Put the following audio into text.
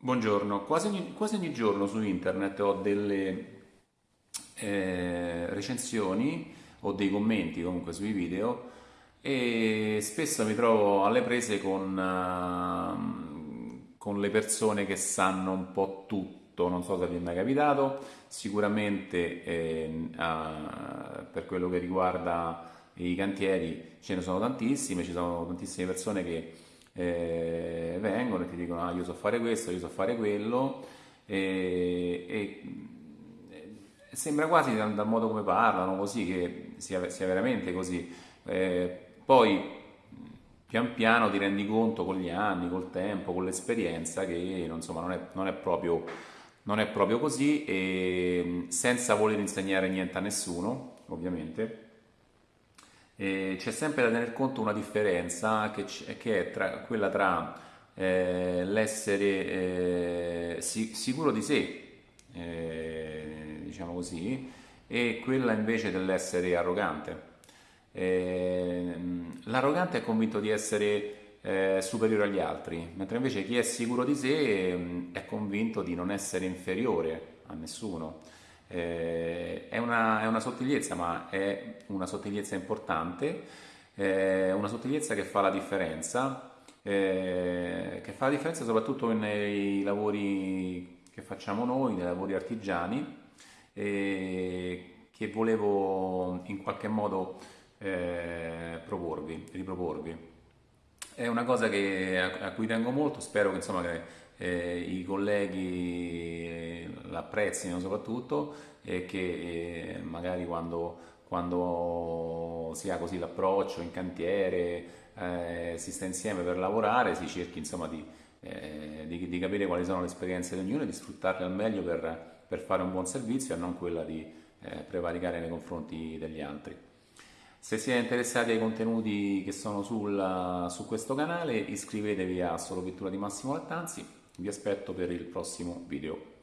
Buongiorno, quasi ogni, quasi ogni giorno su internet ho delle eh, recensioni o dei commenti comunque sui video e spesso mi trovo alle prese con, uh, con le persone che sanno un po' tutto, non so se vi è mai capitato, sicuramente eh, uh, per quello che riguarda i cantieri ce ne sono tantissime, ci sono tantissime persone che eh, vengono e ti dicono ah, io so fare questo, io so fare quello e, e, sembra quasi dal, dal, modo come parlano così che sia, sia veramente così. Eh, poi pian piano ti rendi conto con gli anni, col tempo, con l'esperienza che insomma, non, è, non, è proprio, non è proprio così e senza voler insegnare niente a nessuno ovviamente eh, c'è sempre da tener conto una differenza che, che è tra, quella tra eh, l'essere eh, si, sicuro di sé, eh, diciamo così, e quella invece dell'essere arrogante. Eh, l'arrogante è convinto di essere eh, superiore agli altri, mentre invece chi è sicuro di sé mm, è convinto di non essere inferiore a nessuno. Eh, è, una, è, una, sottigliezza, ma è una sottigliezza importante, eh, una sottigliezza che fa la differenza, eh, che fa la differenza soprattutto nei lavori che facciamo noi, nei lavori artigiani, che volevo in qualche modo eh, proporvi, riproporvi. È una cosa che, a, a, cui tengo molto, spero che, insomma, che eh, i colleghi l'apprezzino soprattutto e che eh, magari quando, quando, si ha così l'approccio in cantiere, eh, si sta insieme per lavorare, si cerchi insomma di, eh, di, di, capire quali sono le esperienze di ognuno e di sfruttarle al meglio per, per fare un buon servizio e non quella di eh, prevaricare nei confronti degli altri. Se siete interessati ai contenuti che sono sul, su questo canale iscrivetevi a Solo Pittura di Massimo Lattanzi, vi aspetto per il prossimo video.